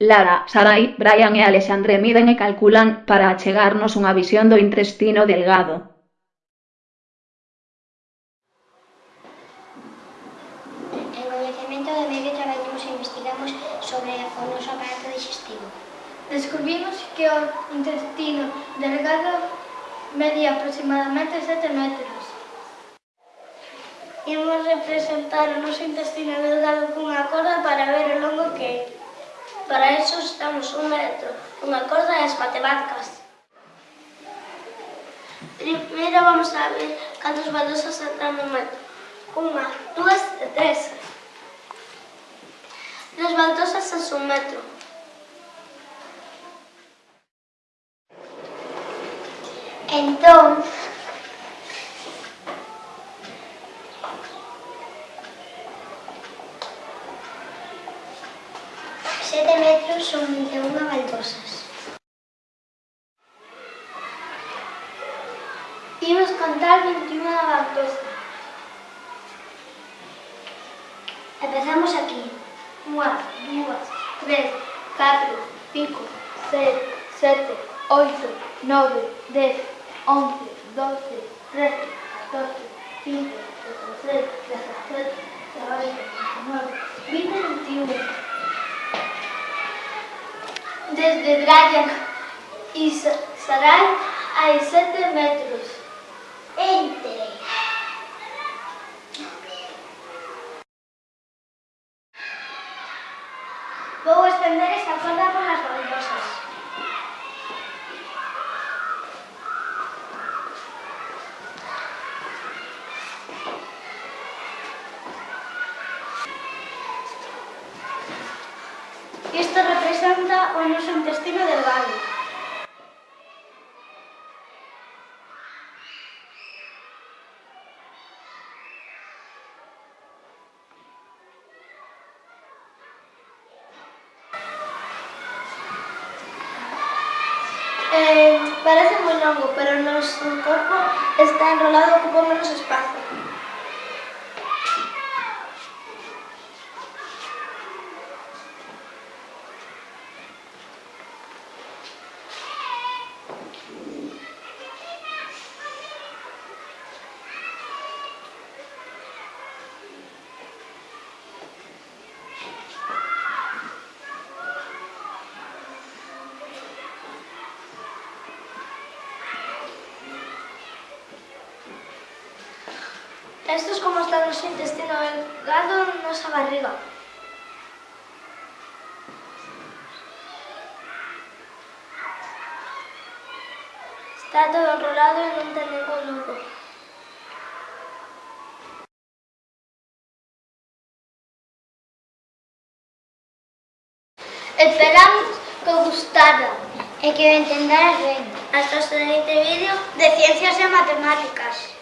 Lara, Sarai, Brian e Alexandre miden e calculan para achegarnos unha visión do intestino delgado. En Coñecemento do Medio traballamos e investigamos sobre o noso aparato digestivo. Descubrimos que o intestino delgado media aproximadamente 7 metros. Imos representar o noso intestino delgado cunha corda para ver o longo que é para iso estamos un metro, unha corda e as matemáticas. Primeiro vamos a ver cantos baldosas entran no metro. Unha, dúas e tres. Tres baldosas es un metro. Entón, sete metros son 21 baldosas. Imos contar 21 baldosas. Empezamos aquí. Unha, dúas, tres, catro, cinco, seis, sete, oito, nove, dez, once, doce, trece, catorce, quince, dezasete, dezasete, dezaoito, 19, vinte, 21 desde Brian y Sarai hai sete metros. Entre. Vou estender esta corda por las baldosas. Esto representa un uso intestino del baño. Eh, parece muy longo, pero nuestro cuerpo está enrolado, ocupa menos espacio. Esto es como está nuestro intestino delgado en nuestra barriga. Está todo enrolado y no tenemos lujo. Esperamos que os gustara y que entendáis bien. Hasta el siguiente vídeo de Ciencias y Matemáticas.